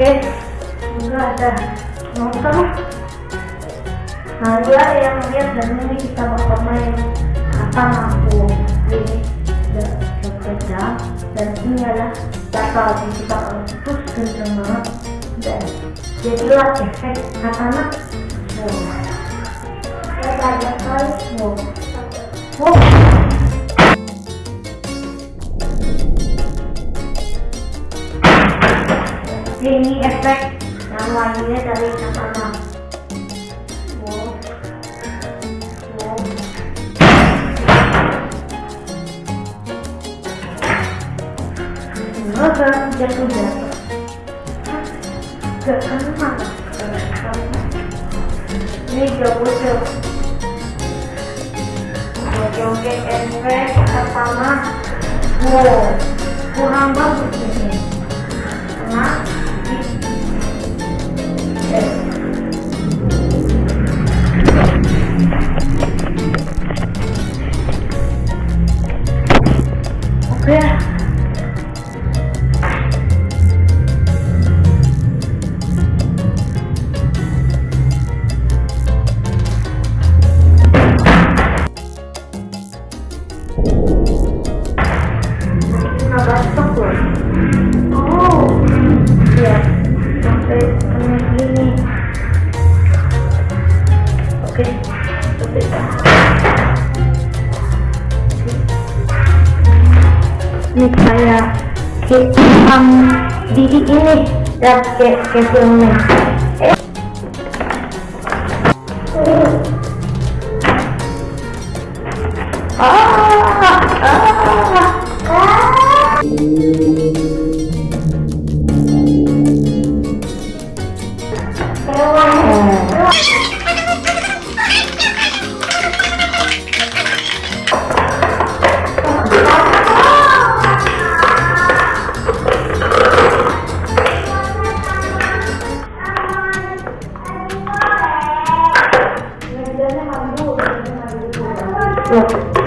oke. Enggak ada nonton. Nah dia yang lihat dan ini kita bakal main apa mampu. Ini berbeda dan ini adalah data kita terus kenceng banget. Dan jadilah efek katana wow ada kali wow ini efek yang lainnya dari katana wow jatuh jatuh ini efek pertama. Wow kurang bagus ini. Karena tuh. Oh. Sampai kayak gini. Oke, oke. Ini kayak um, didi ini dan kayak kayak filmnya. Ah,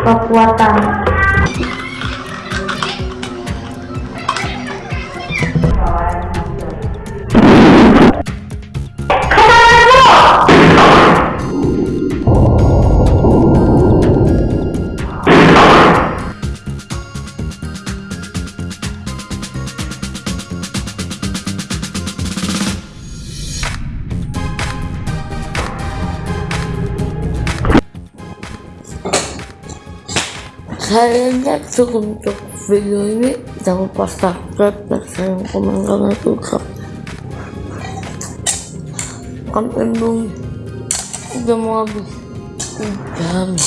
kekuatan Kayaknya cukup untuk video ini. Jangan lupa subscribe dan share komen karena suka kan endung udah mau habis. Jam